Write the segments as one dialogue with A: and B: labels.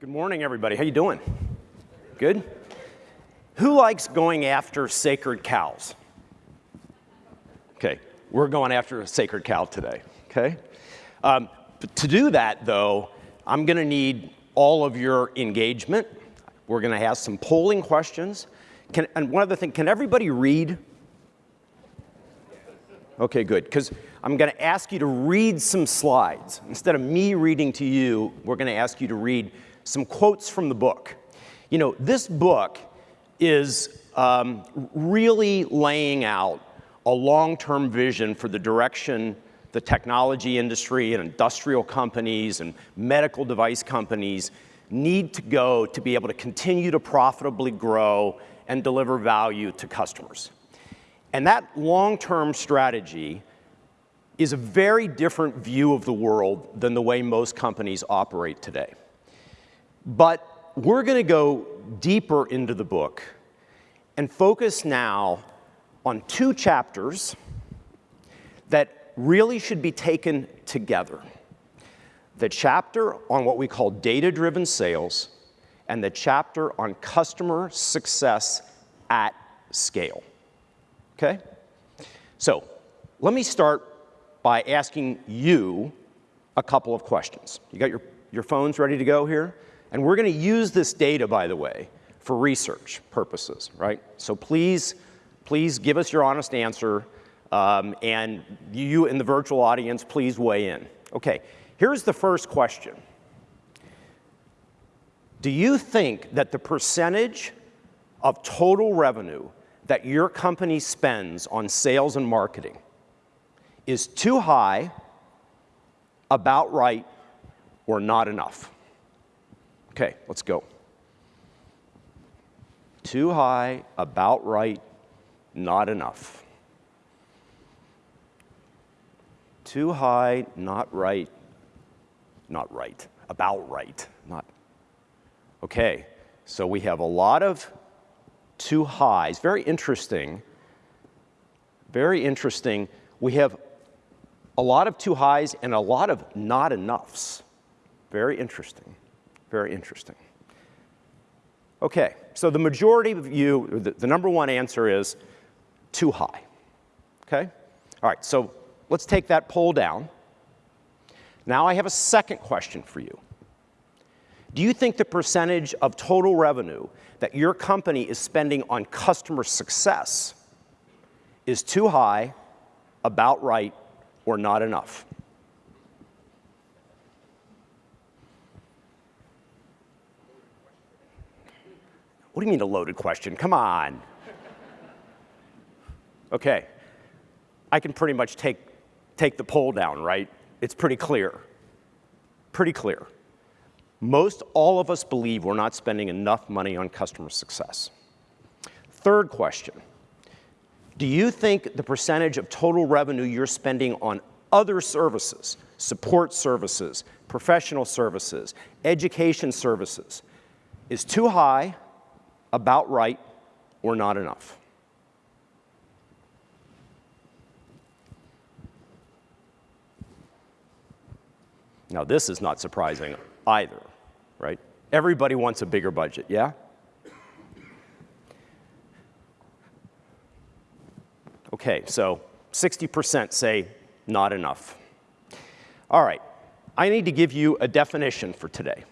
A: Good morning, everybody. How you doing? Good? Who likes going after sacred cows? Okay, we're going after a sacred cow today, okay? Um, to do that, though, I'm gonna need all of your engagement. We're gonna have some polling questions. Can, and one other thing, can everybody read? Okay, good, because I'm gonna ask you to read some slides. Instead of me reading to you, we're gonna ask you to read some quotes from the book. You know, this book is um, really laying out a long-term vision for the direction the technology industry and industrial companies and medical device companies need to go to be able to continue to profitably grow and deliver value to customers. And that long-term strategy is a very different view of the world than the way most companies operate today. But we're going to go deeper into the book and focus now on two chapters that really should be taken together. The chapter on what we call data-driven sales and the chapter on customer success at scale. Okay? So let me start by asking you a couple of questions. You got your, your phones ready to go here? And we're going to use this data, by the way, for research purposes, right? So please, please give us your honest answer. Um, and you in the virtual audience, please weigh in. Okay, here's the first question. Do you think that the percentage of total revenue that your company spends on sales and marketing is too high, about right, or not enough? Okay, let's go. Too high, about right, not enough. Too high, not right, not right, about right, not. Okay, so we have a lot of too highs. Very interesting. Very interesting. We have a lot of too highs and a lot of not enoughs. Very interesting. Very interesting. Okay, so the majority of you, the, the number one answer is too high. Okay? All right, so let's take that poll down. Now I have a second question for you. Do you think the percentage of total revenue that your company is spending on customer success is too high, about right, or not enough? What do you mean a loaded question? Come on. Okay. I can pretty much take, take the poll down, right? It's pretty clear. Pretty clear. Most all of us believe we're not spending enough money on customer success. Third question. Do you think the percentage of total revenue you're spending on other services, support services, professional services, education services, is too high about right or not enough. Now, this is not surprising either, right? Everybody wants a bigger budget, yeah? Okay, so 60% say not enough. All right, I need to give you a definition for today.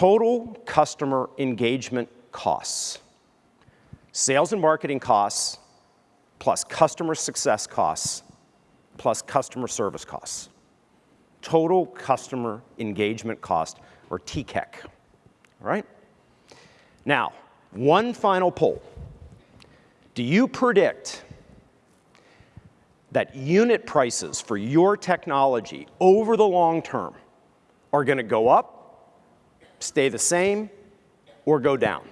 A: Total customer engagement costs. Sales and marketing costs plus customer success costs plus customer service costs. Total customer engagement cost, or TCEC, all right? Now, one final poll. Do you predict that unit prices for your technology over the long term are gonna go up stay the same or go down.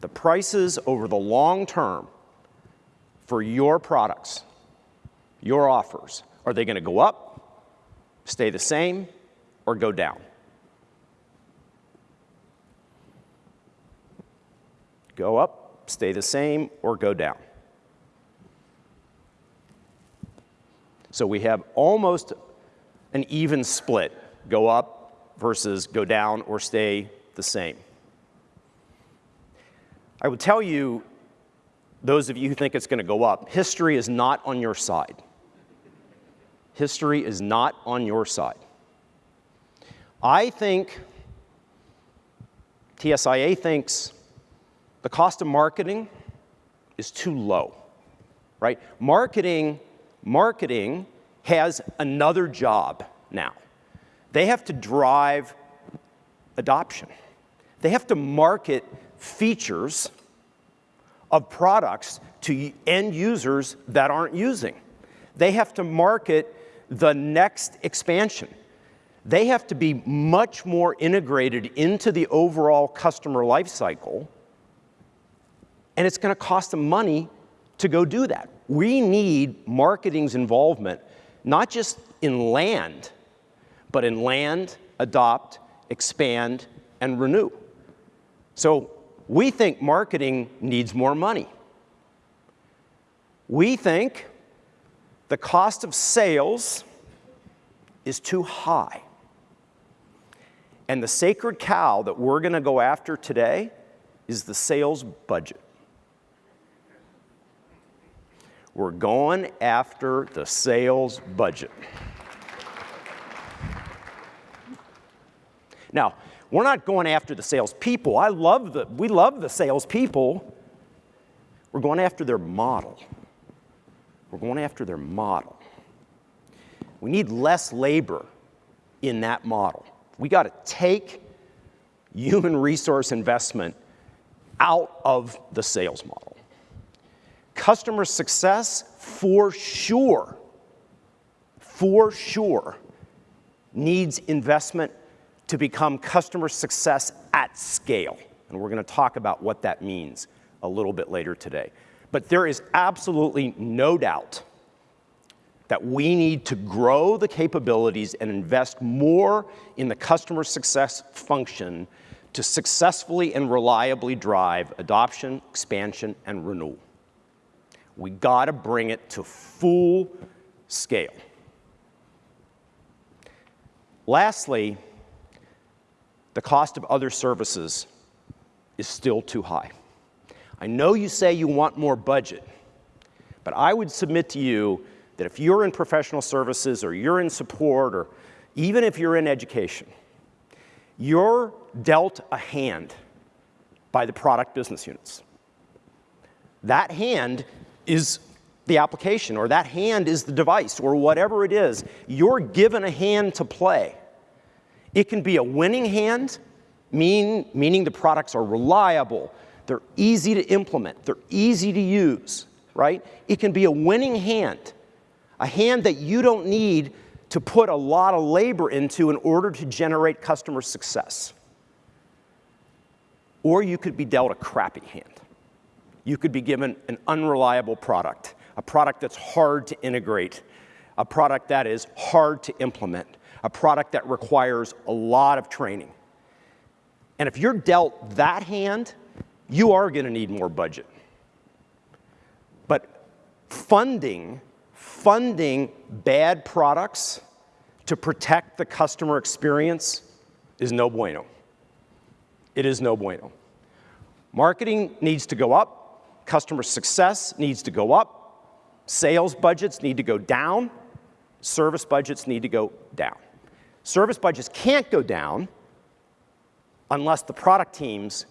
A: The prices over the long term for your products, your offers, are they going to go up, stay the same, or go down? Go up, stay the same, or go down. So we have almost an even split. Go up, versus go down or stay the same. I would tell you, those of you who think it's going to go up, history is not on your side. History is not on your side. I think, TSIA thinks, the cost of marketing is too low, right? Marketing, marketing has another job now. They have to drive adoption. They have to market features of products to end users that aren't using. They have to market the next expansion. They have to be much more integrated into the overall customer lifecycle, and it's going to cost them money to go do that. We need marketing's involvement, not just in land, but in land, adopt, expand, and renew. So we think marketing needs more money. We think the cost of sales is too high. And the sacred cow that we're going to go after today is the sales budget. We're going after the sales budget. Now, we're not going after the salespeople. I love the, we love the salespeople. We're going after their model. We're going after their model. We need less labor in that model. We got to take human resource investment out of the sales model. Customer success, for sure, for sure, needs investment to become customer success at scale. And we're going to talk about what that means a little bit later today. But there is absolutely no doubt that we need to grow the capabilities and invest more in the customer success function to successfully and reliably drive adoption, expansion, and renewal. We got to bring it to full scale. Lastly, the cost of other services is still too high. I know you say you want more budget, but I would submit to you that if you're in professional services or you're in support or even if you're in education, you're dealt a hand by the product business units. That hand is the application or that hand is the device or whatever it is. You're given a hand to play. It can be a winning hand, mean, meaning the products are reliable, they're easy to implement, they're easy to use, right? It can be a winning hand, a hand that you don't need to put a lot of labor into in order to generate customer success. Or you could be dealt a crappy hand. You could be given an unreliable product, a product that's hard to integrate, a product that is hard to implement, a product that requires a lot of training. And if you're dealt that hand, you are going to need more budget. But funding, funding bad products to protect the customer experience is no bueno. It is no bueno. Marketing needs to go up, customer success needs to go up, sales budgets need to go down, service budgets need to go down. Service budgets can't go down unless the product teams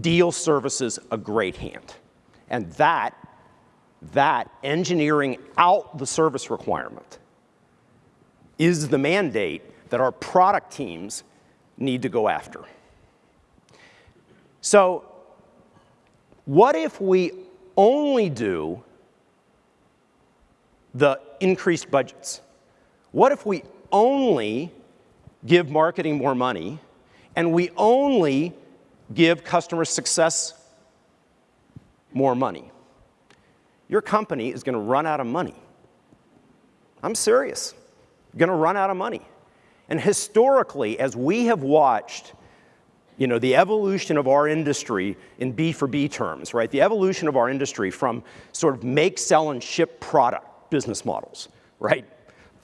A: deal services a great hand. And that, that engineering out the service requirement is the mandate that our product teams need to go after. So what if we only do the increased budgets? What if we only give marketing more money, and we only give customer success more money. Your company is going to run out of money. I'm serious. You're going to run out of money. And historically, as we have watched you know, the evolution of our industry in B for B terms, right? The evolution of our industry from sort of make, sell, and ship product business models, right?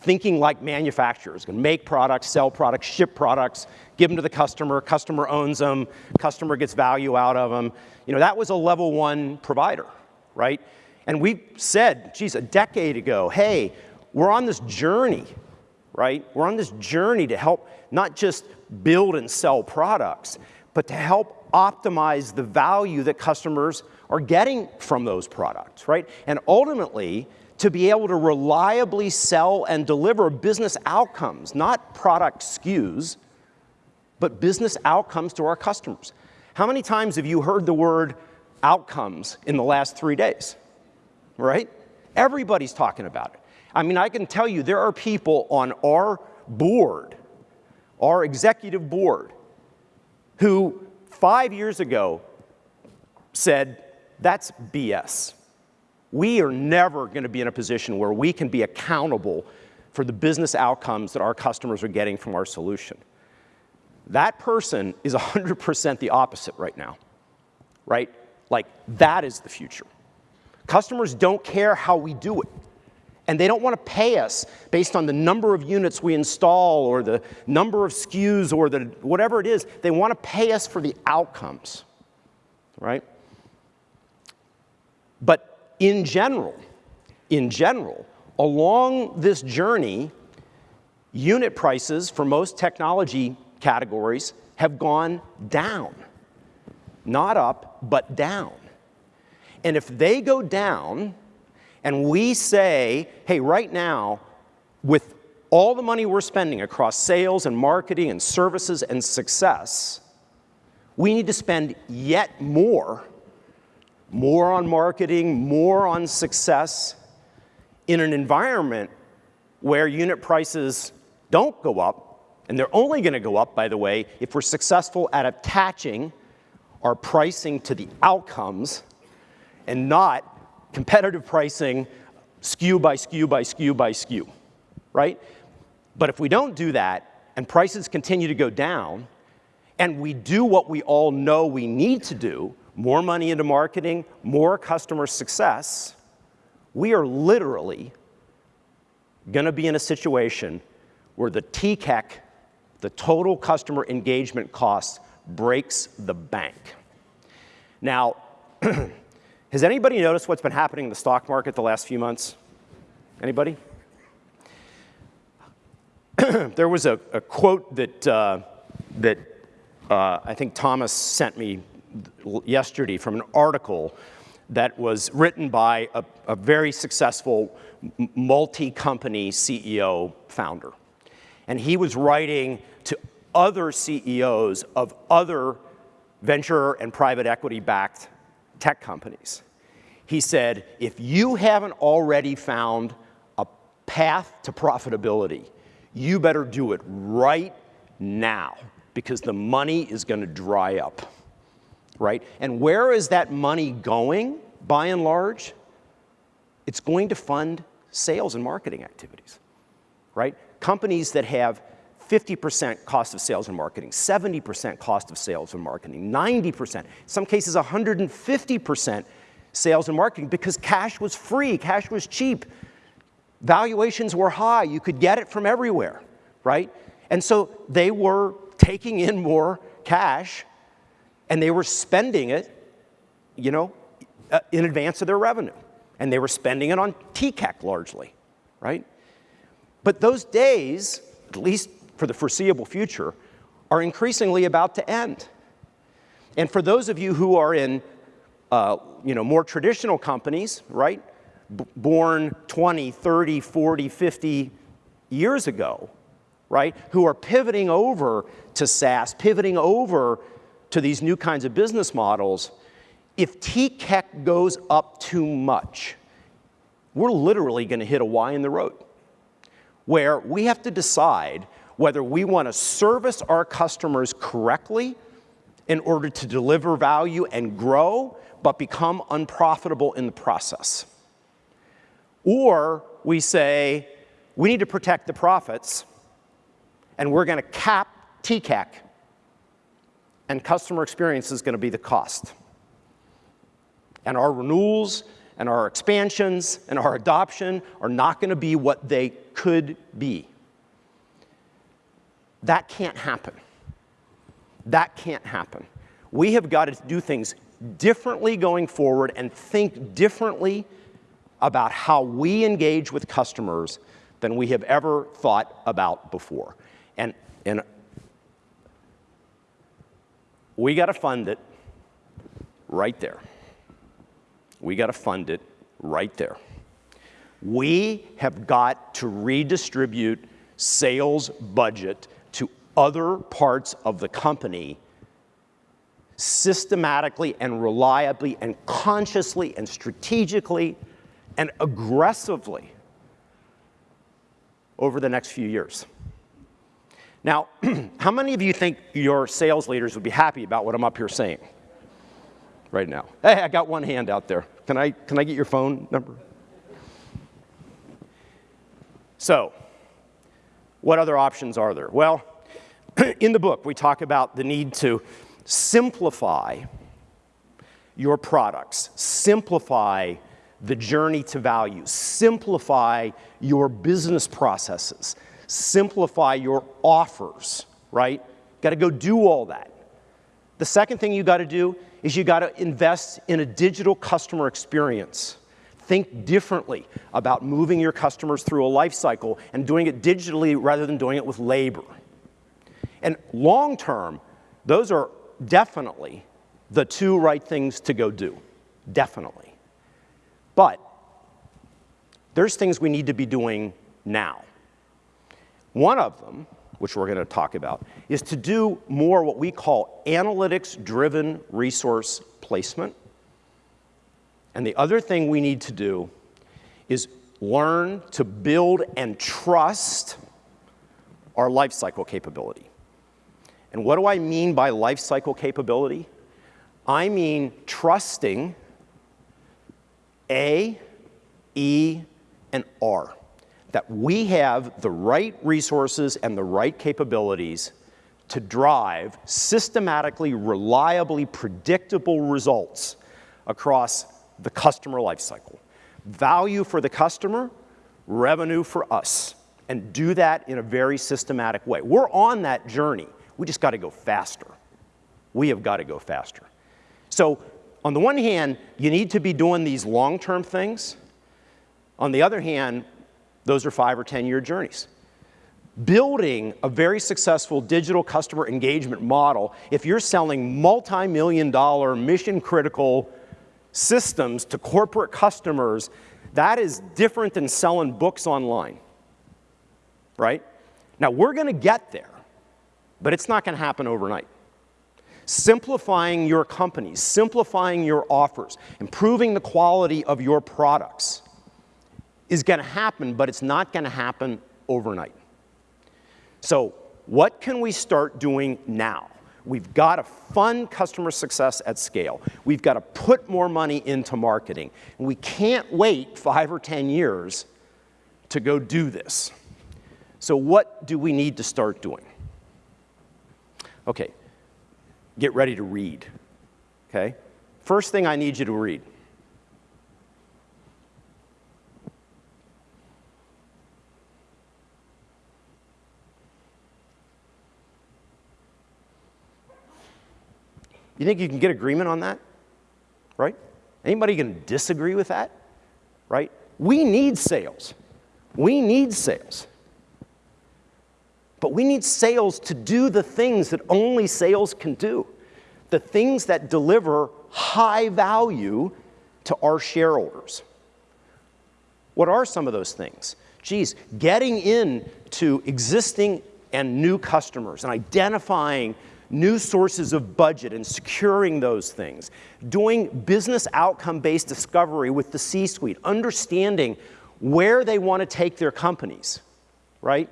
A: Thinking like manufacturers, can make products, sell products, ship products, give them to the customer, customer owns them, customer gets value out of them. You know, that was a level one provider, right? And we said, geez, a decade ago, hey, we're on this journey, right? We're on this journey to help not just build and sell products, but to help optimize the value that customers are getting from those products, right? And ultimately, to be able to reliably sell and deliver business outcomes, not product SKUs, but business outcomes to our customers. How many times have you heard the word outcomes in the last three days? Right? Everybody's talking about it. I mean, I can tell you there are people on our board, our executive board, who five years ago said, that's BS. We are never going to be in a position where we can be accountable for the business outcomes that our customers are getting from our solution. That person is 100% the opposite right now, right? Like, that is the future. Customers don't care how we do it. And they don't want to pay us based on the number of units we install or the number of SKUs or the, whatever it is. They want to pay us for the outcomes, right? But in general, in general, along this journey, unit prices for most technology categories have gone down. Not up, but down. And if they go down, and we say, hey, right now, with all the money we're spending across sales and marketing and services and success, we need to spend yet more, more on marketing, more on success, in an environment where unit prices don't go up, and they're only going to go up, by the way, if we're successful at attaching our pricing to the outcomes and not competitive pricing skew by skew by skew by skew, right? But if we don't do that and prices continue to go down and we do what we all know we need to do, more money into marketing, more customer success, we are literally going to be in a situation where the TCEC the total customer engagement cost breaks the bank. Now, has anybody noticed what's been happening in the stock market the last few months? Anybody? there was a, a, quote that, uh, that uh, I think Thomas sent me yesterday from an article that was written by a, a very successful multi-company CEO founder. And he was writing to other CEOs of other venture and private equity backed tech companies. He said, if you haven't already found a path to profitability, you better do it right now because the money is going to dry up, right? And where is that money going, by and large? It's going to fund sales and marketing activities, right? companies that have 50% cost of sales and marketing, 70% cost of sales and marketing, 90%, in some cases 150% sales and marketing because cash was free, cash was cheap, valuations were high, you could get it from everywhere, right? And so they were taking in more cash and they were spending it, you know, uh, in advance of their revenue. And they were spending it on TCEC largely, right? But those days, at least for the foreseeable future, are increasingly about to end. And for those of you who are in uh, you know, more traditional companies, right, B born 20, 30, 40, 50 years ago, right, who are pivoting over to SaaS, pivoting over to these new kinds of business models, if TCEC goes up too much, we're literally going to hit a Y in the road where we have to decide whether we want to service our customers correctly in order to deliver value and grow, but become unprofitable in the process. Or we say, we need to protect the profits, and we're going to cap TCEC, and customer experience is going to be the cost. And our renewals and our expansions and our adoption are not going to be what they could be. That can't happen. That can't happen. We have got to do things differently going forward and think differently about how we engage with customers than we have ever thought about before. And, and we got to fund it right there. We got to fund it right there. We have got to redistribute sales budget to other parts of the company systematically and reliably and consciously and strategically and aggressively over the next few years. Now, how many of you think your sales leaders would be happy about what I'm up here saying right now? Hey, I got one hand out there. Can I, can I get your phone number? So, what other options are there? Well, in the book, we talk about the need to simplify your products, simplify the journey to value, simplify your business processes, simplify your offers, right? Got to go do all that. The second thing you got to do is you got to invest in a digital customer experience. Think differently about moving your customers through a life cycle and doing it digitally rather than doing it with labor. And long term, those are definitely the two right things to go do. Definitely. But there's things we need to be doing now. One of them, which we're going to talk about, is to do more what we call analytics-driven resource placement. And the other thing we need to do is learn to build and trust our lifecycle capability. And what do I mean by lifecycle capability? I mean trusting A, E, and R that we have the right resources and the right capabilities to drive systematically, reliably predictable results across the customer lifecycle. Value for the customer, revenue for us, and do that in a very systematic way. We're on that journey. We just got to go faster. We have got to go faster. So on the one hand, you need to be doing these long-term things. On the other hand, those are five or 10 year journeys. Building a very successful digital customer engagement model, if you're selling multi-million dollar mission critical systems to corporate customers, that is different than selling books online, right? Now we're gonna get there, but it's not gonna happen overnight. Simplifying your companies, simplifying your offers, improving the quality of your products, is going to happen, but it's not going to happen overnight. So what can we start doing now? We've got to fund customer success at scale. We've got to put more money into marketing. And we can't wait five or 10 years to go do this. So what do we need to start doing? Okay, get ready to read, okay? First thing I need you to read You think you can get agreement on that? Right? Anybody can disagree with that? Right? We need sales. We need sales. But we need sales to do the things that only sales can do. The things that deliver high value to our shareholders. What are some of those things? Geez, getting in to existing and new customers and identifying new sources of budget and securing those things, doing business outcome-based discovery with the C-suite, understanding where they want to take their companies, right?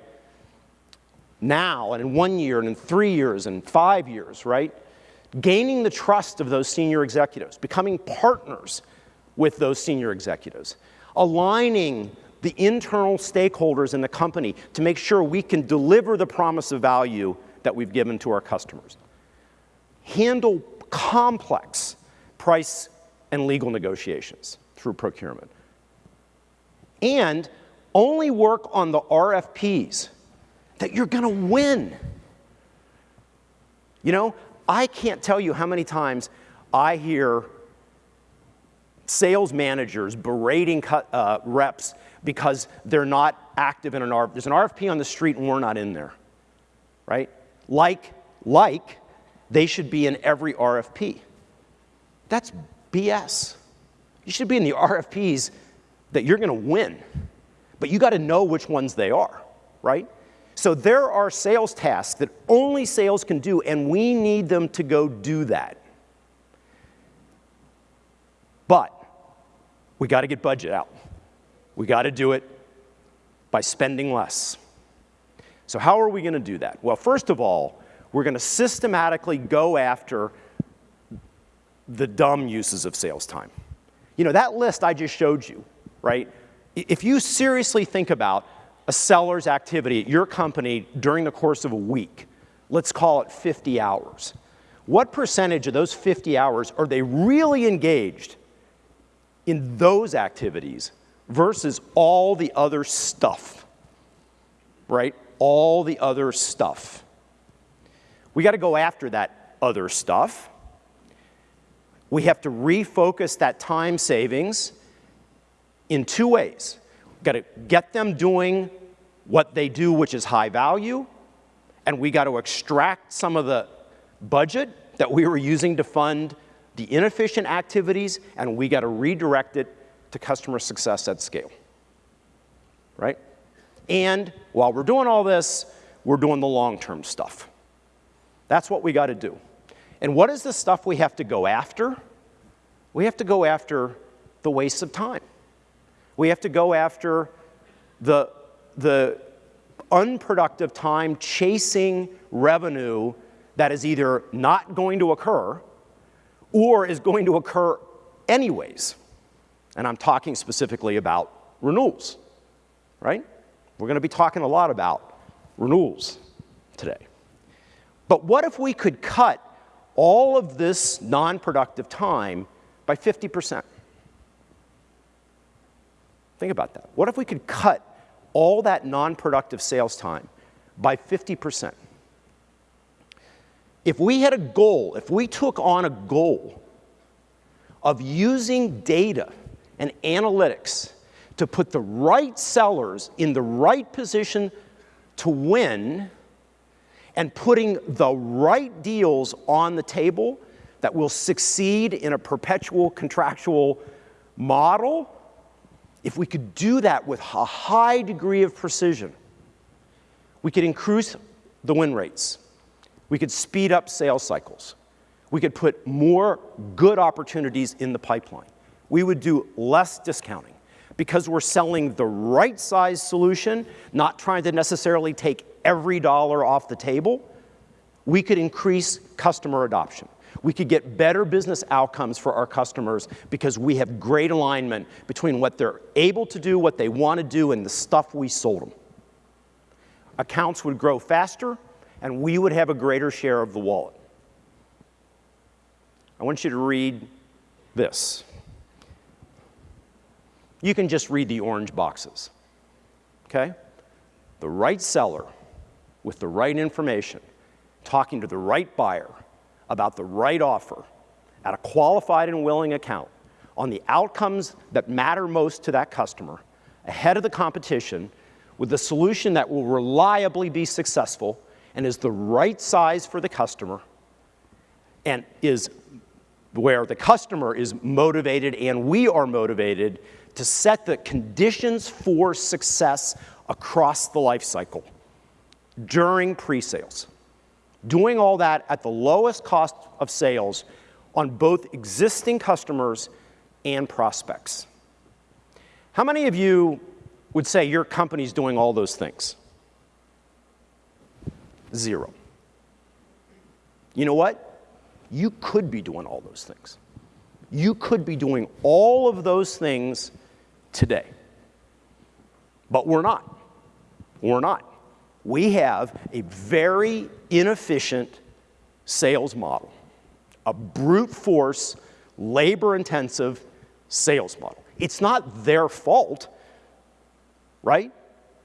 A: Now, and in one year, and in three years, and five years, right? Gaining the trust of those senior executives, becoming partners with those senior executives, aligning the internal stakeholders in the company to make sure we can deliver the promise of value that we've given to our customers. Handle complex price and legal negotiations. through procurement. And only work on the RFPs that you're going to win. You know, I can't tell you how many times I hear sales managers berating uh, reps because they're not active in an RFP. There's an RFP on the street and we're not in there, right? Like, like they should be in every RFP. That's BS. You should be in the RFPs that you're going to win, but you got to know which ones they are, right? So there are sales tasks that only sales can do, and we need them to go do that. But we got to get budget out. We got to do it by spending less. So how are we going to do that? Well, first of all, we're going to systematically go after the dumb uses of sales time. You know, that list I just showed you, right? If you seriously think about a seller's activity at your company during the course of a week, let's call it 50 hours, what percentage of those 50 hours are they really engaged in those activities versus all the other stuff, right? All the other stuff. We got to go after that other stuff. We have to refocus that time savings in two ways. We've got to get them doing what they do, which is high value, and we got to extract some of the budget that we were using to fund the inefficient activities, and we got to redirect it to customer success at scale, right? And while we're doing all this, we're doing the long-term stuff. That's what we got to do. And what is the stuff we have to go after? We have to go after the waste of time. We have to go after the, the unproductive time chasing revenue that is either not going to occur or is going to occur anyways. And I'm talking specifically about renewals, right? We're going to be talking a lot about renewals today. But what if we could cut all of this non-productive time by 50%? Think about that. What if we could cut all that non-productive sales time by 50%? If we had a goal, if we took on a goal of using data and analytics to put the right sellers in the right position to win and putting the right deals on the table that will succeed in a perpetual contractual model, if we could do that with a high degree of precision, we could increase the win rates. We could speed up sales cycles. We could put more good opportunities in the pipeline. We would do less discounting because we're selling the right size solution, not trying to necessarily take every dollar off the table. We could increase customer adoption. We could get better business outcomes for our customers because we have great alignment between what they're able to do, what they want to do, and the stuff we sold them. Accounts would grow faster, and we would have a greater share of the wallet. I want you to read this. You can just read the orange boxes, okay? The right seller with the right information, talking to the right buyer about the right offer at a qualified and willing account on the outcomes that matter most to that customer ahead of the competition with the solution that will reliably be successful and is the right size for the customer and is where the customer is motivated and we are motivated to set the conditions for success across the life cycle during pre-sales. Doing all that at the lowest cost of sales on both existing customers and prospects. How many of you would say your company's doing all those things? Zero. You know what? You could be doing all those things. You could be doing all of those things today. But we're not. We're not. We have a very inefficient sales model, a brute force, labor intensive sales model. It's not their fault, right?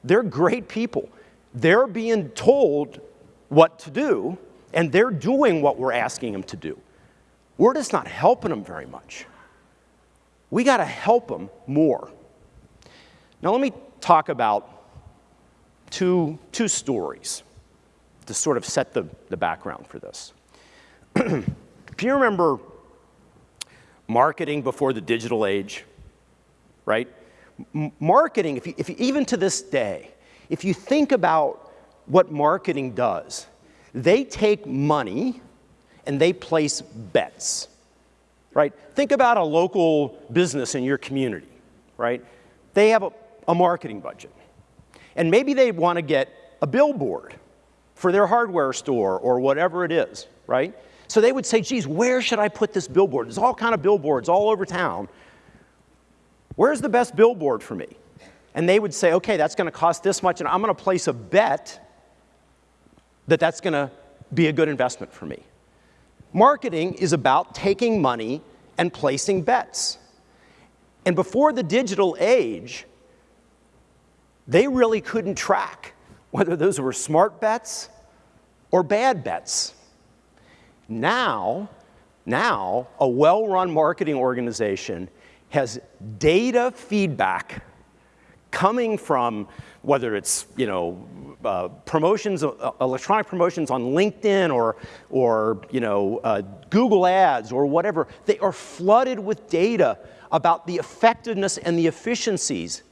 A: They're great people. They're being told what to do, and they're doing what we're asking them to do. We're just not helping them very much. We got to help them more. Now, let me talk about two, two stories to sort of set the, the background for this. if you remember marketing before the digital age, right? M marketing, if you, if you, even to this day, if you think about what marketing does, they take money and they place bets, right? Think about a local business in your community, right? They have a, a marketing budget. And maybe they want to get a billboard for their hardware store or whatever it is, right? So they would say, geez, where should I put this billboard? There's all kind of billboards all over town. Where's the best billboard for me? And they would say, okay, that's going to cost this much, and I'm going to place a bet that that's going to be a good investment for me. Marketing is about taking money and placing bets. And before the digital age, they really couldn't track whether those were smart bets or bad bets. Now, now a well-run marketing organization has data feedback coming from whether it's you know uh, promotions, uh, electronic promotions on LinkedIn or or you know uh, Google Ads or whatever, they are flooded with data about the effectiveness and the efficiencies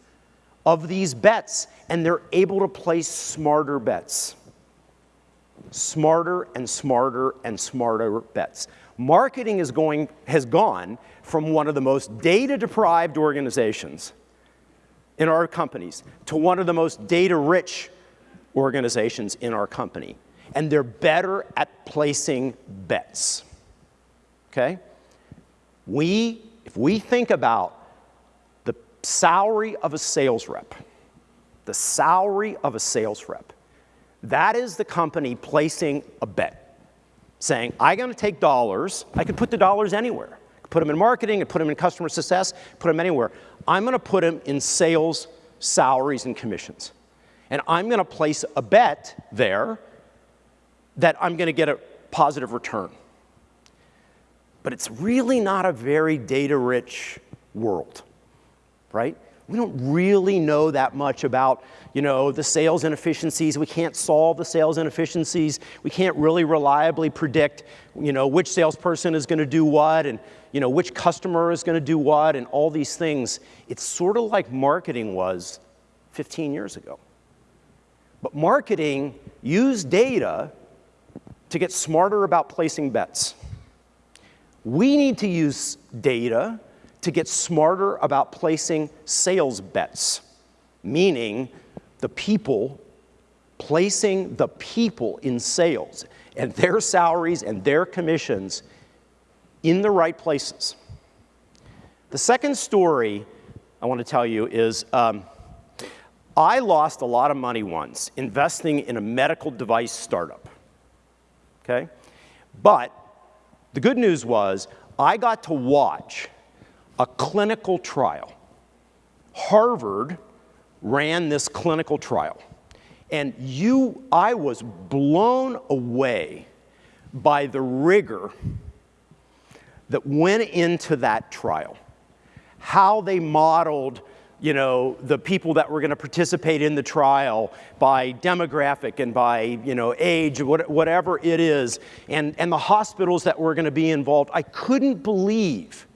A: of these bets, and they're able to place smarter bets. Smarter and smarter and smarter bets. Marketing is going, has gone from one of the most data-deprived organizations in our companies to one of the most data-rich organizations in our company. And they're better at placing bets, okay? We, if we think about salary of a sales rep, the salary of a sales rep, that is the company placing a bet, saying, I'm gonna take dollars, I could put the dollars anywhere. Put them in marketing, and put them in customer success, put them anywhere. I'm gonna put them in sales, salaries, and commissions. And I'm gonna place a bet there that I'm gonna get a positive return. But it's really not a very data-rich world, right? We don't really know that much about, you know, the sales inefficiencies. We can't solve the sales inefficiencies. We can't really reliably predict, you know, which salesperson is going to do what and, you know, which customer is going to do what and all these things. It's sort of like marketing was 15 years ago. But marketing used data to get smarter about placing bets. We need to use data to get smarter about placing sales bets, meaning the people, placing the people in sales and their salaries and their commissions in the right places. The second story I want to tell you is um, I lost a lot of money once investing in a medical device startup. Okay? But the good news was I got to watch a clinical trial. Harvard ran this clinical trial. And you, I was blown away by the rigor that went into that trial. How they modeled you know, the people that were going to participate in the trial by demographic and by, you know, age, whatever it is, and, and the hospitals that were going to be involved. I couldn't believe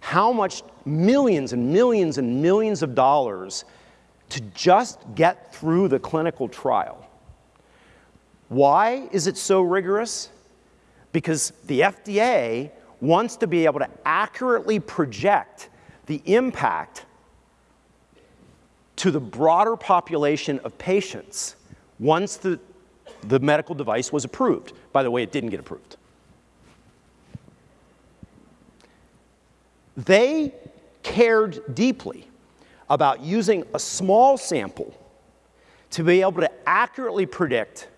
A: how much millions and millions and millions of dollars to just get through the clinical trial. Why is it so rigorous? Because the FDA wants to be able to accurately project the impact to the broader population of patients once the, the medical device was approved. By the way, it didn't get approved. They cared deeply about using a small sample to be able to accurately predict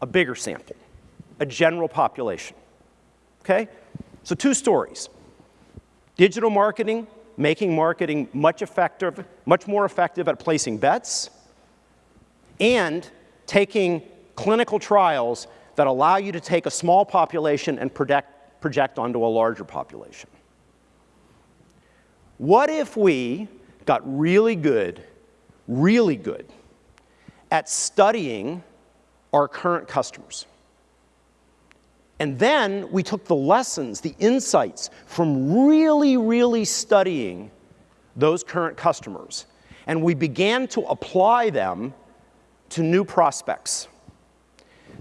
A: a bigger sample, a general population. Okay? So two stories. Digital marketing, making marketing much effective, much more effective at placing bets, and taking clinical trials that allow you to take a small population and project, project onto a larger population. What if we got really good, really good at studying our current customers? And then we took the lessons, the insights from really, really studying those current customers, and we began to apply them to new prospects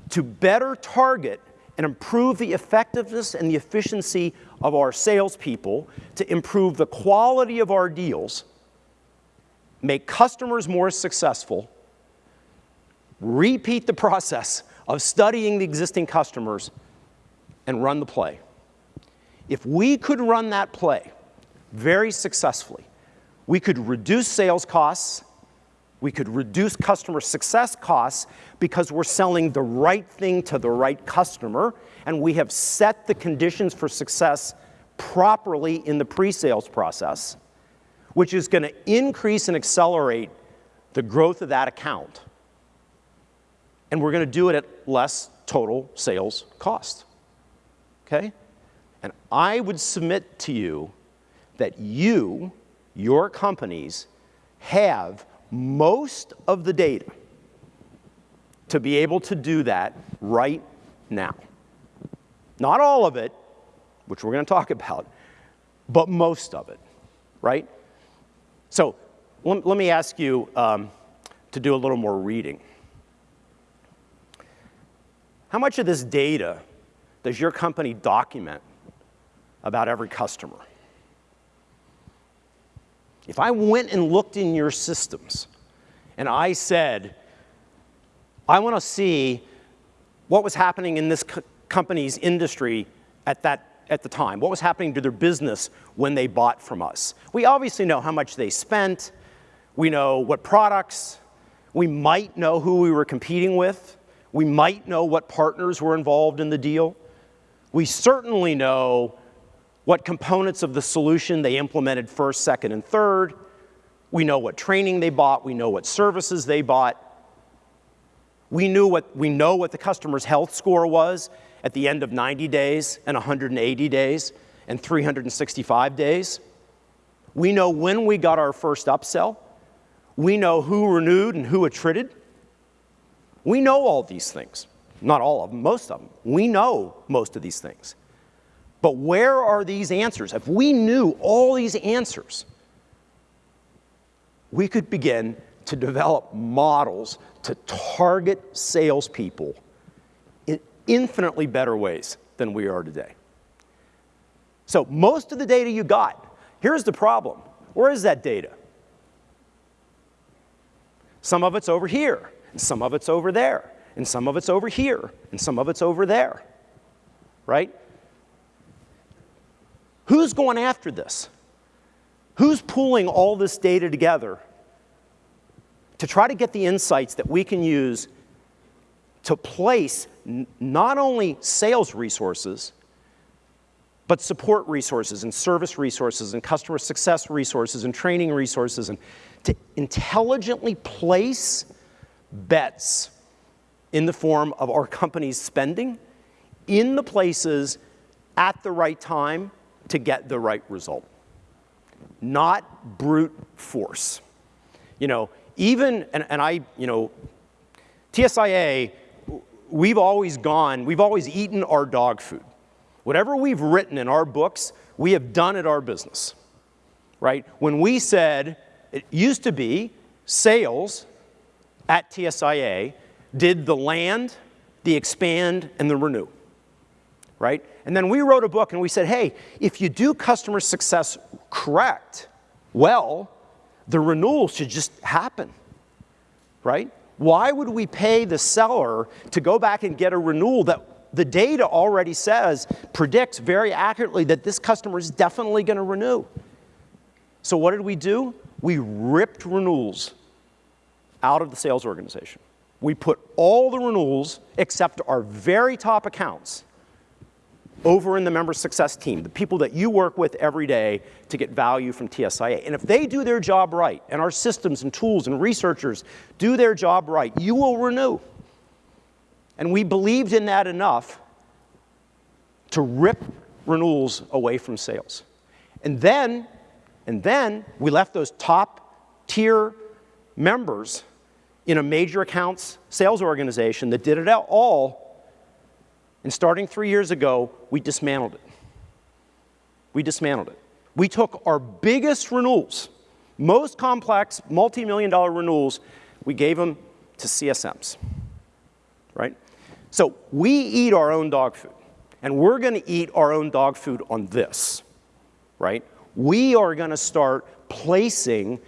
A: to better target and improve the effectiveness and the efficiency of our salespeople, to improve the quality of our deals, make customers more successful, repeat the process of studying the existing customers, and run the play. If we could run that play very successfully, we could reduce sales costs, we could reduce customer success costs because we're selling the right thing to the right customer, and we have set the conditions for success properly in the pre-sales process, which is going to increase and accelerate the growth of that account. And we're going to do it at less total sales cost okay? And I would submit to you that you, your companies, have most of the data to be able to do that right now. Not all of it, which we're going to talk about, but most of it, right? So let, me ask you um, to do a little more reading. How much of this data does your company document about every customer? If I went and looked in your systems and I said, I want to see what was happening in this company's industry at, that, at the time, what was happening to their business when they bought from us. We obviously know how much they spent, we know what products, we might know who we were competing with, we might know what partners were involved in the deal. We certainly know what components of the solution they implemented first, second, and third. We know what training they bought. We know what services they bought. We, knew what, we know what the customer's health score was at the end of 90 days and 180 days and 365 days. We know when we got our first upsell. We know who renewed and who attrited. We know all these things. Not all of them, most of them. We know most of these things. But where are these answers? If we knew all these answers, we could begin to develop models to target salespeople infinitely better ways than we are today. So most of the data you got, here's the problem. Where is that data? Some of it's over here, and some of it's over there and some of it's over here, and some of it's over there, right? Who's going after this? Who's pulling all this data together to try to get the insights that we can use to place not only sales resources, but support resources and service resources and customer success resources and training resources and to intelligently place bets in the form of our company's spending in the places at the right time to get the right result. Not brute force. You know, even, and, and I, you know, TSIA, we've always gone, we've always eaten our dog food. Whatever we've written in our books, we have done at our business, right? When we said, it used to be sales at TSIA did the land, the expand, and the renew, right? And then we wrote a book and we said, hey, if you do customer success correct, well, the renewal should just happen, right? Why would we pay the seller to go back and get a renewal that the data already says, predicts very accurately that this customer is definitely going to renew? So what did we do? We ripped renewals out of the sales organization we put all the renewals except our very top accounts over in the member success team, the people that you work with every day to get value from TSIA. And if they do their job right, and our systems and tools and researchers do their job right, you will renew. And we believed in that enough to rip renewals away from sales. And then, and then we left those top tier members in a major accounts sales organization that did it all and starting three years ago, we dismantled it. We dismantled it. We took our biggest renewals, most complex, multi-million dollar renewals, we gave them to CSMs, right? So we eat our own dog food, and we're gonna eat our own dog food on this, right? We are gonna start placing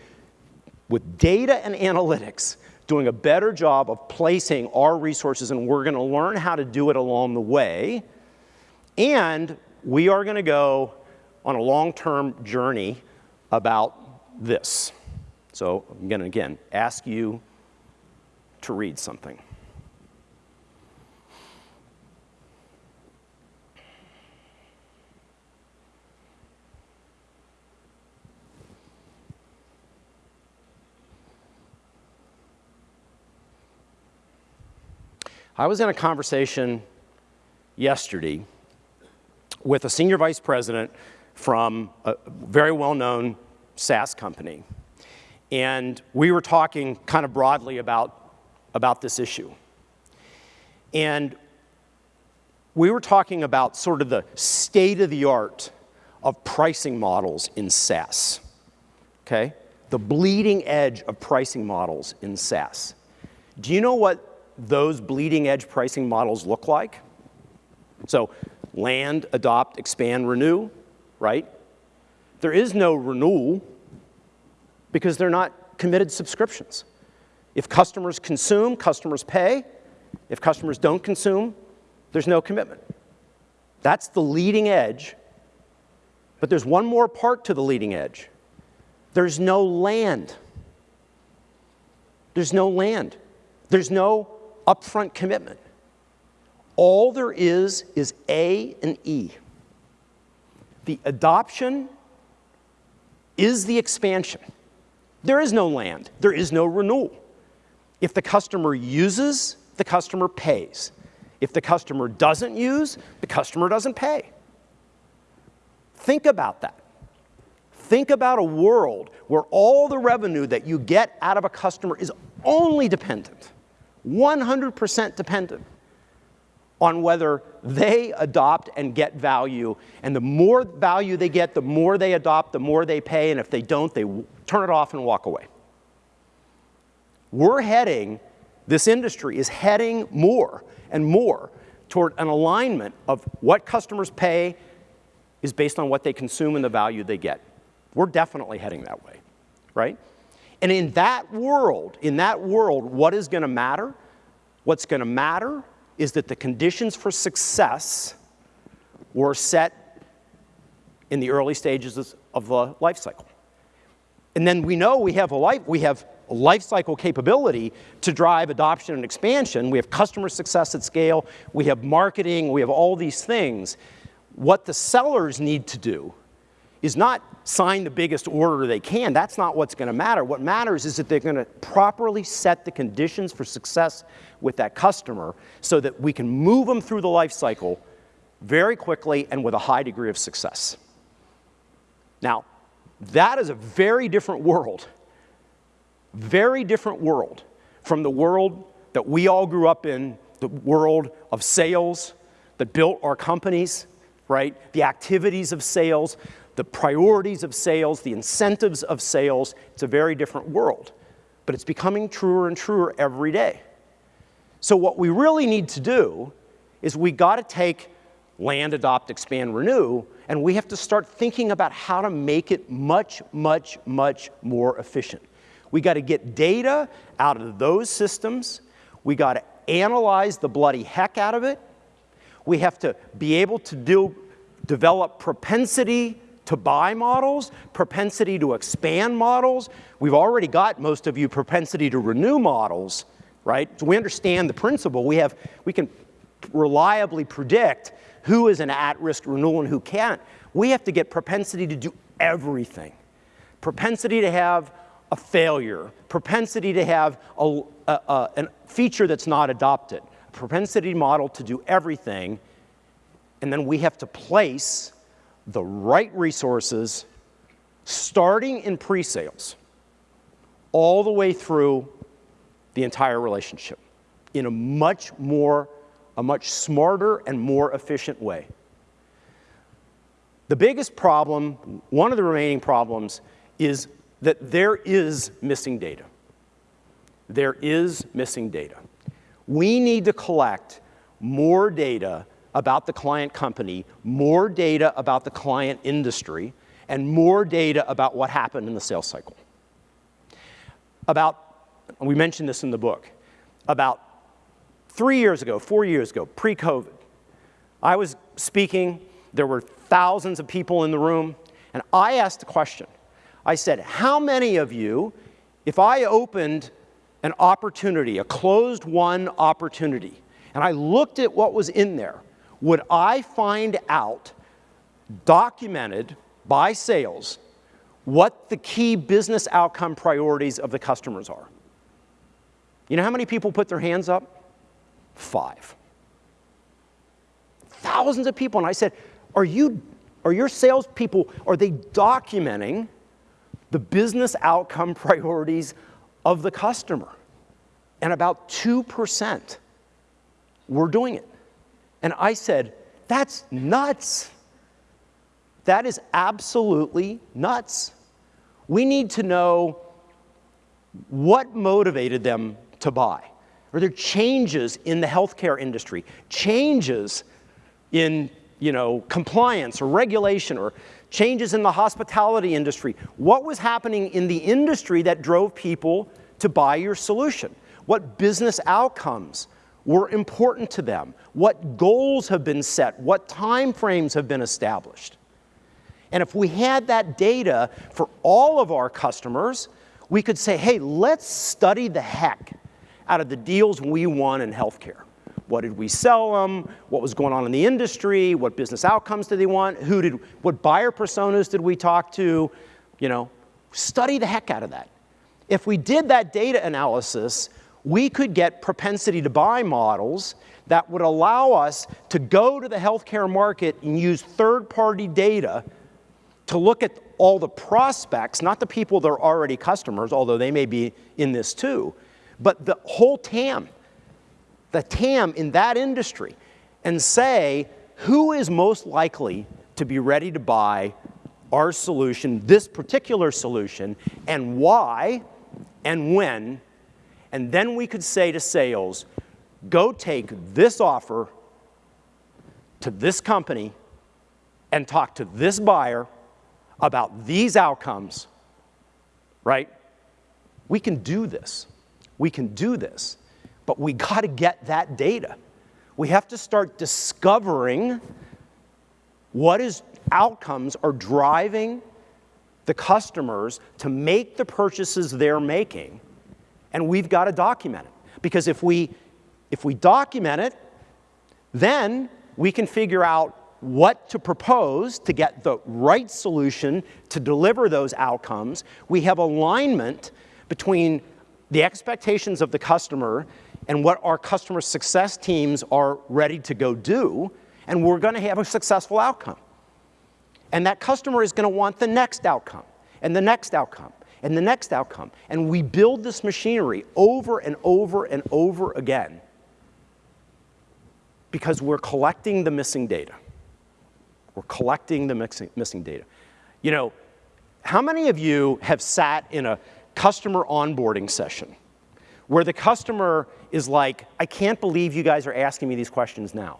A: with data and analytics doing a better job of placing our resources and we're gonna learn how to do it along the way. And we are gonna go on a long-term journey about this. So I'm gonna, again, ask you to read something. I was in a conversation yesterday with a senior vice president from a very well-known SaaS company. And we were talking kind of broadly about, about this issue. And we were talking about sort of the state of the art of pricing models in SaaS, okay? The bleeding edge of pricing models in SaaS. Do you know what those bleeding edge pricing models look like. So land, adopt, expand, renew, right? There is no renewal because they're not committed subscriptions. If customers consume, customers pay. If customers don't consume, there's no commitment. That's the leading edge. But there's one more part to the leading edge. There's no land. There's no land. There's no upfront commitment. All there is is A and E. The adoption is the expansion. There is no land. There is no renewal. If the customer uses, the customer pays. If the customer doesn't use, the customer doesn't pay. Think about that. Think about a world where all the revenue that you get out of a customer is only dependent 100% dependent on whether they adopt and get value. And the more value they get, the more they adopt, the more they pay. And if they don't, they turn it off and walk away. We're heading, this industry is heading more and more toward an alignment of what customers pay is based on what they consume and the value they get. We're definitely heading that way, right? And in that world, in that world, what is going to matter? What's going to matter is that the conditions for success were set in the early stages of the life cycle. And then we know we have a life, we have life cycle capability to drive adoption and expansion. We have customer success at scale. We have marketing. We have all these things. What the sellers need to do is not sign the biggest order they can. That's not what's going to matter. What matters is that they're going to properly set the conditions for success with that customer so that we can move them through the life cycle very quickly and with a high degree of success. Now, that is a very different world, very different world from the world that we all grew up in, the world of sales that built our companies, right? The activities of sales, the priorities of sales, the incentives of sales. It's a very different world. But it's becoming truer and truer every day. So what we really need to do is we got to take land, adopt, expand, renew, and we have to start thinking about how to make it much, much, much more efficient. We got to get data out of those systems. We got to analyze the bloody heck out of it. We have to be able to do, develop propensity to buy models, propensity to expand models. We've already got most of you propensity to renew models, right? So we understand the principle. We have, we can reliably predict who is an at-risk renewal and who can't. We have to get propensity to do everything. Propensity to have a failure, propensity to have a, a, a, a feature that's not adopted, propensity model to do everything, and then we have to place the right resources starting in pre-sales all the way through the entire relationship in a much more, a much smarter and more efficient way. The biggest problem, one of the remaining problems, is that there is missing data. There is missing data. We need to collect more data about the client company, more data about the client industry, and more data about what happened in the sales cycle. About, we mentioned this in the book, about three years ago, four years ago, pre-COVID, I was speaking, there were thousands of people in the room, and I asked a question. I said, how many of you, if I opened an opportunity, a closed one opportunity, and I looked at what was in there, would I find out, documented by sales, what the key business outcome priorities of the customers are? You know how many people put their hands up? Five. Thousands of people. And I said, are you, are your salespeople, are they documenting the business outcome priorities of the customer? And about 2% were doing it. And I said, that's nuts. That is absolutely nuts. We need to know what motivated them to buy. Are there changes in the healthcare industry, changes in you know, compliance or regulation or changes in the hospitality industry? What was happening in the industry that drove people to buy your solution? What business outcomes were important to them? What goals have been set? What time frames have been established? And if we had that data for all of our customers, we could say, hey, let's study the heck out of the deals we won in healthcare. What did we sell them? What was going on in the industry? What business outcomes did they want? Who did, what buyer personas did we talk to? You know, study the heck out of that. If we did that data analysis, we could get propensity to buy models that would allow us to go to the healthcare market and use third-party data to look at all the prospects, not the people that are already customers, although they may be in this too, but the whole TAM, the TAM in that industry, and say, who is most likely to be ready to buy our solution, this particular solution, and why, and when, and then we could say to sales, go take this offer to this company and talk to this buyer about these outcomes, right? We can do this. We can do this. But we got to get that data. We have to start discovering what is outcomes are driving the customers to make the purchases they're making and we've got to document it. Because if we, if we document it, then we can figure out what to propose to get the right solution to deliver those outcomes. We have alignment between the expectations of the customer and what our customer success teams are ready to go do, and we're going to have a successful outcome. And that customer is going to want the next outcome, and the next outcome, and the next outcome. And we build this machinery over and over and over again because we're collecting the missing data. We're collecting the missing, missing data. You know, how many of you have sat in a customer onboarding session where the customer is like, I can't believe you guys are asking me these questions now?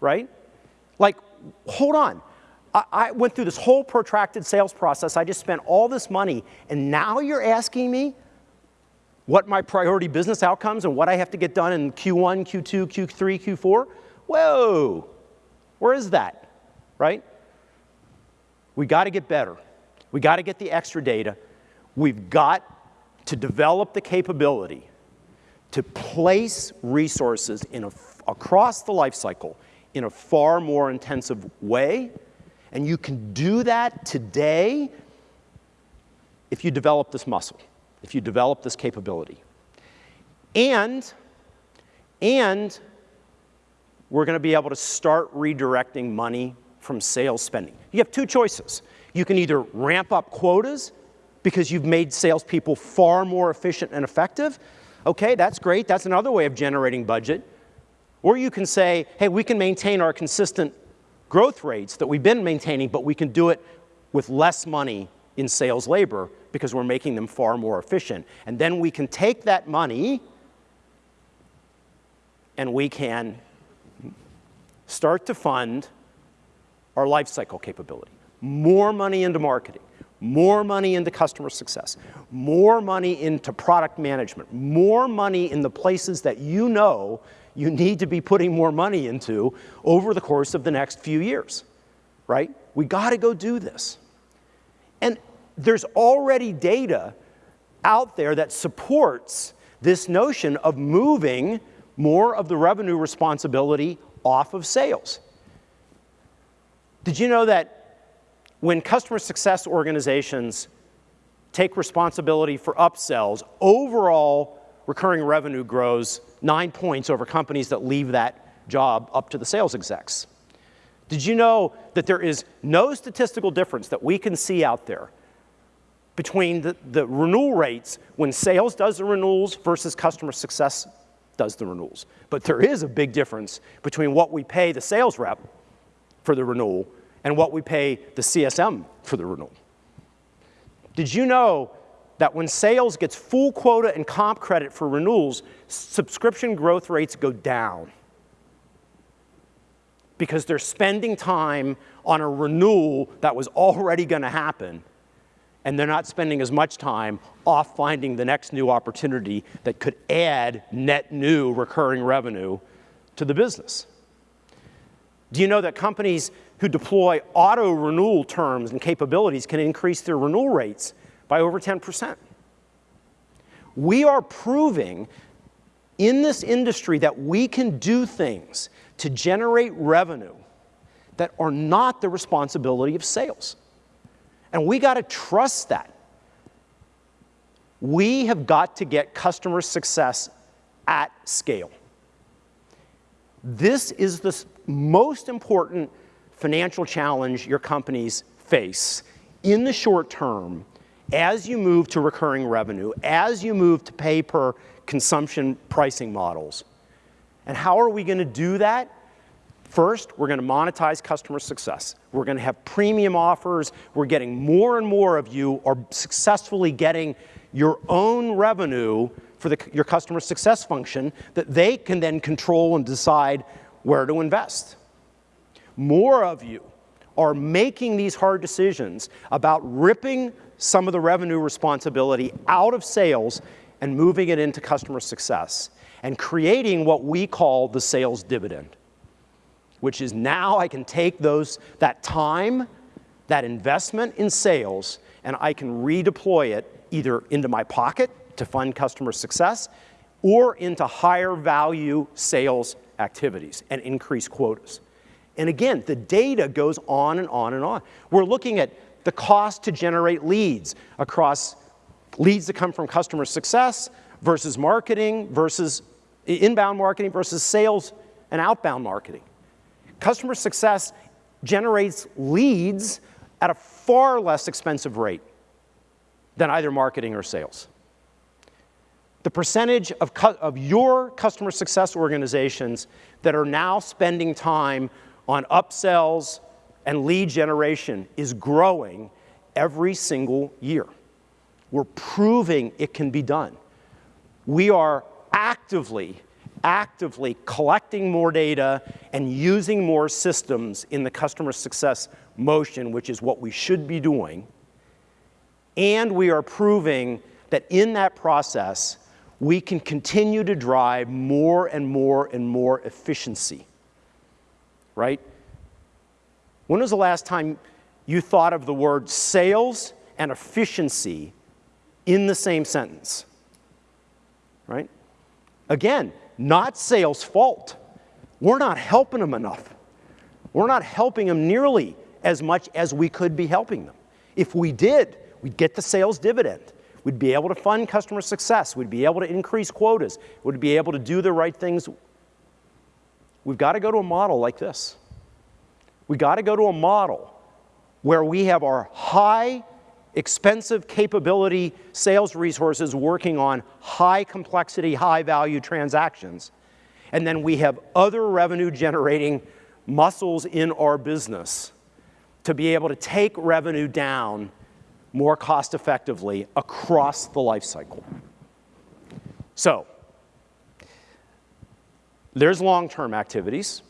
A: Right? Like, hold on. I, I went through this whole protracted sales process. I just spent all this money, and now you're asking me what my priority business outcomes and what I have to get done in Q1, Q2, Q3, Q4? Whoa, where is that, right? We got to get better. We got to get the extra data. We've got to develop the capability to place resources in a, across the life cycle in a far more intensive way. And you can do that today if you develop this muscle, if you develop this capability. And, and we're going to be able to start redirecting money from sales spending. You have two choices. You can either ramp up quotas because you've made salespeople far more efficient and effective. Okay, that's great. That's another way of generating budget. Or you can say, hey, we can maintain our consistent growth rates that we've been maintaining, but we can do it with less money in sales labor because we're making them far more efficient. And then we can take that money and we can start to fund our lifecycle capability. More money into marketing, more money into customer success, more money into product management, more money in the places that you know you need to be putting more money into over the course of the next few years, right? We got to go do this. And there's already data out there that supports this notion of moving more of the revenue responsibility off of sales. Did you know that when customer success organizations take responsibility for upsells, overall recurring revenue grows nine points over companies that leave that job up to the sales execs. Did you know that there is no statistical difference that we can see out there between the, the renewal rates when sales does the renewals versus customer success does the renewals. But there is a big difference between what we pay the sales rep for the renewal and what we pay the CSM for the renewal. Did you know that when sales gets full quota and comp credit for renewals, subscription growth rates go down? Because they're spending time on a renewal that was already going to happen and they're not spending as much time off finding the next new opportunity that could add net new recurring revenue to the business. Do you know that companies who deploy auto renewal terms and capabilities can increase their renewal rates by over 10%? We are proving in this industry that we can do things to generate revenue that are not the responsibility of sales. And we got to trust that. We have got to get customer success at scale. This is the most important financial challenge your companies face in the short term as you move to recurring revenue, as you move to pay per consumption pricing models. And how are we going to do that? First, we're going to monetize customer success. We're going to have premium offers. We're getting more and more of you are successfully getting your own revenue for the, your customer success function that they can then control and decide where to invest. More of you are making these hard decisions about ripping some of the revenue responsibility out of sales and moving it into customer success and creating what we call the sales dividend which is now I can take those, that time, that investment in sales, and I can redeploy it either into my pocket to fund customer success or into higher value sales activities and increase quotas. And again, the data goes on and on and on. We're looking at the cost to generate leads across leads that come from customer success versus marketing versus inbound marketing versus sales and outbound marketing. Customer success generates leads at a far less expensive rate than either marketing or sales. The percentage of, of your customer success organizations that are now spending time on upsells and lead generation is growing every single year. We're proving it can be done. We are actively actively collecting more data and using more systems in the customer success motion, which is what we should be doing. And we are proving that in that process, we can continue to drive more and more and more efficiency, right? When was the last time you thought of the word sales and efficiency in the same sentence, right? Again, not sales' fault. We're not helping them enough. We're not helping them nearly as much as we could be helping them. If we did, we'd get the sales dividend. We'd be able to fund customer success. We'd be able to increase quotas. We'd be able to do the right things. We've got to go to a model like this. We've got to go to a model where we have our high expensive capability sales resources working on high complexity, high value transactions. And then we have other revenue generating muscles in our business to be able to take revenue down more cost effectively across the life cycle. So, there's long-term activities.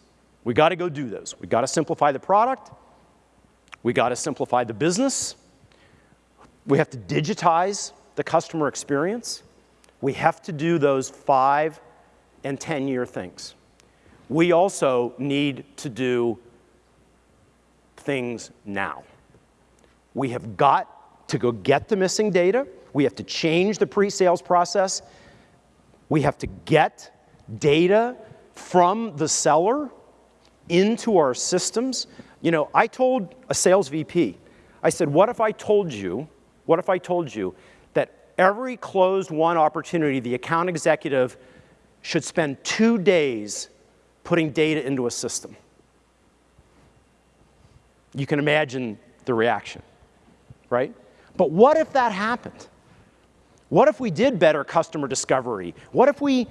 A: We got to go do those. We got to simplify the product. We got to simplify the business. We have to digitize the customer experience. We have to do those five and 10 year things. We also need to do things now. We have got to go get the missing data. We have to change the pre-sales process. We have to get data from the seller into our systems. You know, I told a sales VP, I said, what if I told you, what if I told you that every closed won opportunity, the account executive should spend two days putting data into a system? You can imagine the reaction, right? But what if that happened? What if we did better customer discovery? What if we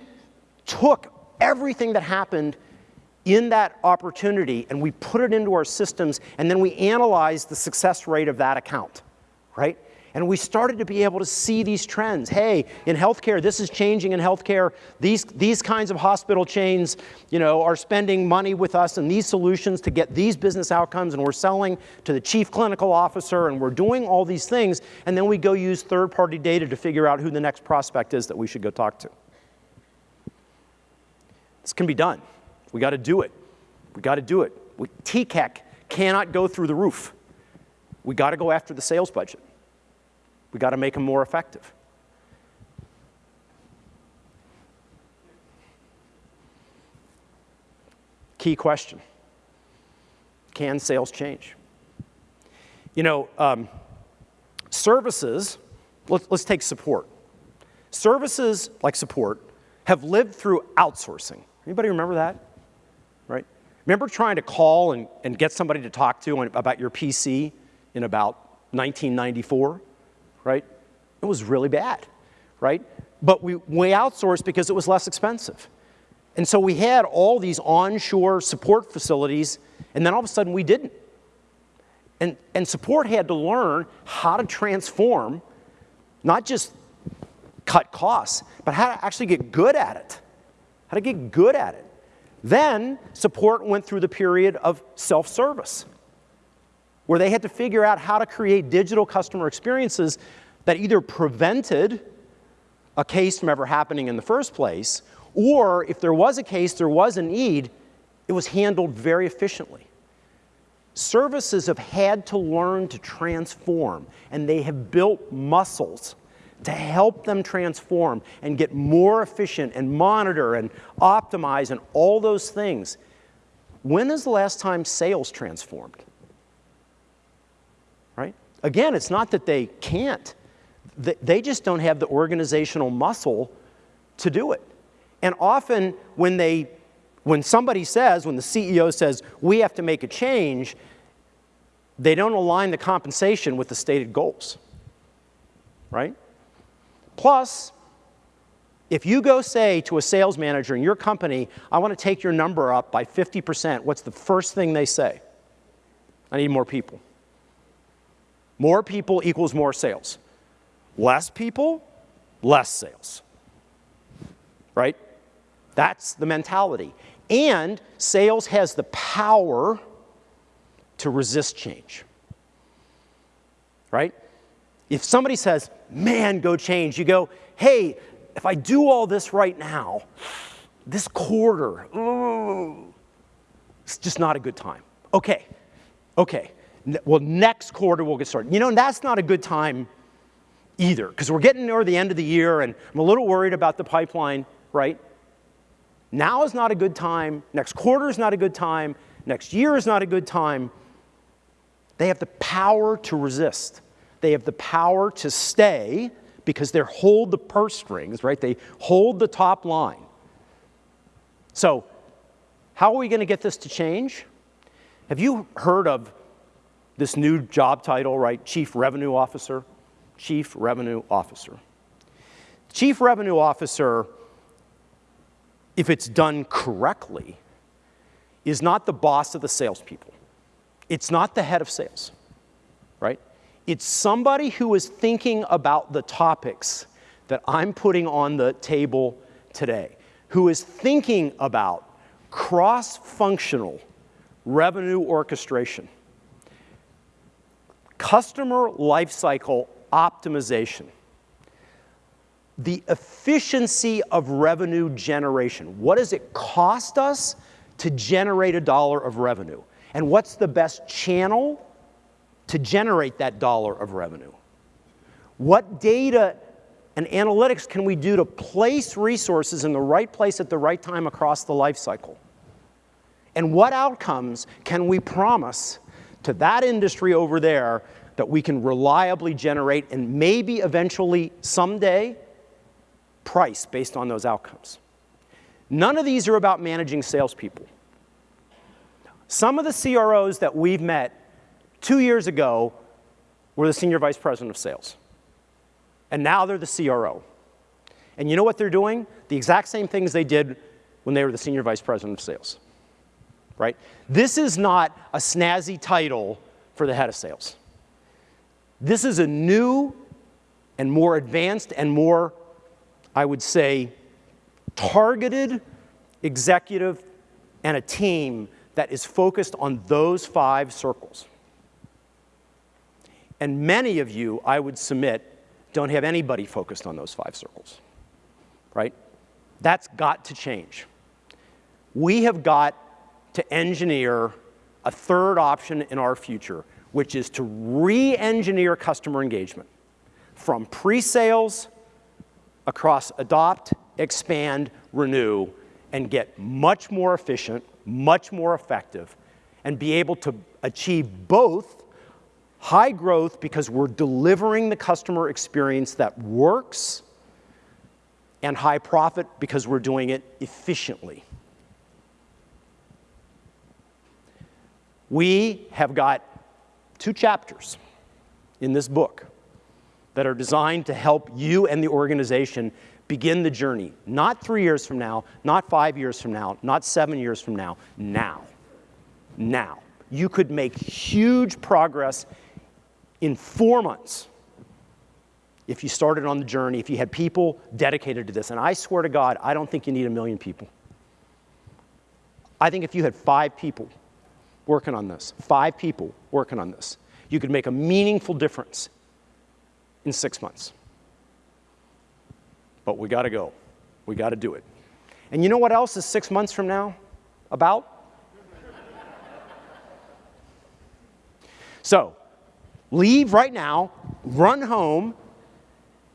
A: took everything that happened in that opportunity and we put it into our systems and then we analyze the success rate of that account, right? And we started to be able to see these trends. Hey, in healthcare, this is changing in healthcare. These, these kinds of hospital chains, you know, are spending money with us and these solutions to get these business outcomes and we're selling to the chief clinical officer and we're doing all these things and then we go use third-party data to figure out who the next prospect is that we should go talk to. This can be done. We got to do it. We got to do it. We, TCAC cannot go through the roof. We got to go after the sales budget. We got to make them more effective. Key question. Can sales change? You know, um, services, let's, let's take support. Services like support have lived through outsourcing. Anybody remember that? right? Remember trying to call and, and get somebody to talk to about your PC in about 1994, right? It was really bad, right? But we, we outsourced because it was less expensive. And so we had all these onshore support facilities, and then all of a sudden we didn't. And, and support had to learn how to transform, not just cut costs, but how to actually get good at it. How to get good at it. Then support went through the period of self-service, where they had to figure out how to create digital customer experiences that either prevented a case from ever happening in the first place, or if there was a case, there was a need, it was handled very efficiently. Services have had to learn to transform, and they have built muscles to help them transform and get more efficient and monitor and optimize and all those things. When is the last time sales transformed? Again, it's not that they can't. They just don't have the organizational muscle to do it. And often when they when somebody says, when the CEO says, we have to make a change, they don't align the compensation with the stated goals, right? Plus, if you go say to a sales manager in your company, I want to take your number up by 50%, what's the first thing they say? I need more people. More people equals more sales. Less people, less sales. Right? That's the mentality. And sales has the power to resist change. Right? If somebody says, man, go change, you go, hey, if I do all this right now, this quarter, ooh, it's just not a good time. Okay, okay. Well, next quarter we'll get started. You know, and that's not a good time either, because we're getting near the end of the year and I'm a little worried about the pipeline, right? Now is not a good time. Next quarter is not a good time. Next year is not a good time. They have the power to resist. They have the power to stay because they hold the purse strings, right? They hold the top line. So, how are we going to get this to change? Have you heard of this new job title, right? Chief Revenue Officer? Chief Revenue Officer. Chief Revenue Officer, if it's done correctly, is not the boss of the salespeople. It's not the head of sales, right? It's somebody who is thinking about the topics that I'm putting on the table today, who is thinking about cross-functional revenue orchestration, customer lifecycle optimization, the efficiency of revenue generation. What does it cost us to generate a dollar of revenue? And what's the best channel to generate that dollar of revenue? What data and analytics can we do to place resources in the right place at the right time across the life cycle? And what outcomes can we promise to that industry over there that we can reliably generate and maybe eventually someday price based on those outcomes? None of these are about managing salespeople. Some of the CROs that we've met two years ago were the senior vice president of sales. And now they're the CRO. And you know what they're doing? The exact same things they did when they were the senior vice president of sales. Right? This is not a snazzy title for the head of sales. This is a new and more advanced and more, I would say, targeted executive and a team that is focused on those five circles. And many of you, I would submit, don't have anybody focused on those five circles, right? That's got to change. We have got to engineer a third option in our future, which is to re-engineer customer engagement from pre-sales across adopt, expand, renew, and get much more efficient, much more effective, and be able to achieve both High growth because we're delivering the customer experience that works, and high profit because we're doing it efficiently. We have got two chapters in this book that are designed to help you and the organization begin the journey, not three years from now, not five years from now, not seven years from now, now. Now. You could make huge progress in four months if you started on the journey, if you had people dedicated to this. And I swear to God, I don't think you need a million people. I think if you had five people working on this, five people working on this, you could make a meaningful difference in six months. But we got to go. We got to do it. And you know what else is six months from now about? so, Leave right now, run home,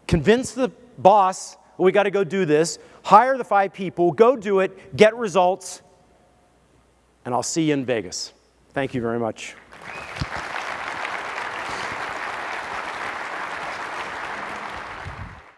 A: convince the boss, we got to go do this, hire the five people, go do it, get results, and I'll see you in Vegas. Thank you very much.